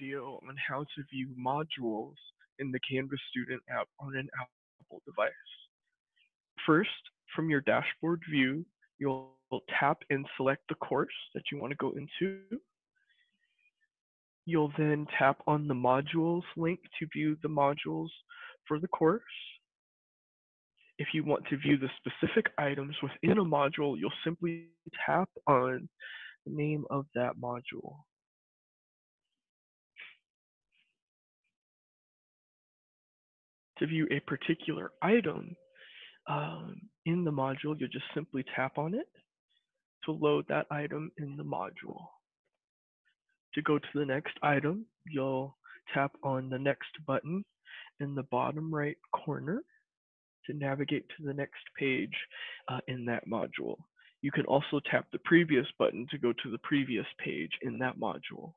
video on how to view modules in the Canvas Student app on an Apple device. First, from your dashboard view, you'll tap and select the course that you want to go into. You'll then tap on the modules link to view the modules for the course. If you want to view the specific items within a module, you'll simply tap on the name of that module. To view a particular item um, in the module, you'll just simply tap on it to load that item in the module. To go to the next item, you'll tap on the next button in the bottom right corner to navigate to the next page uh, in that module. You can also tap the previous button to go to the previous page in that module.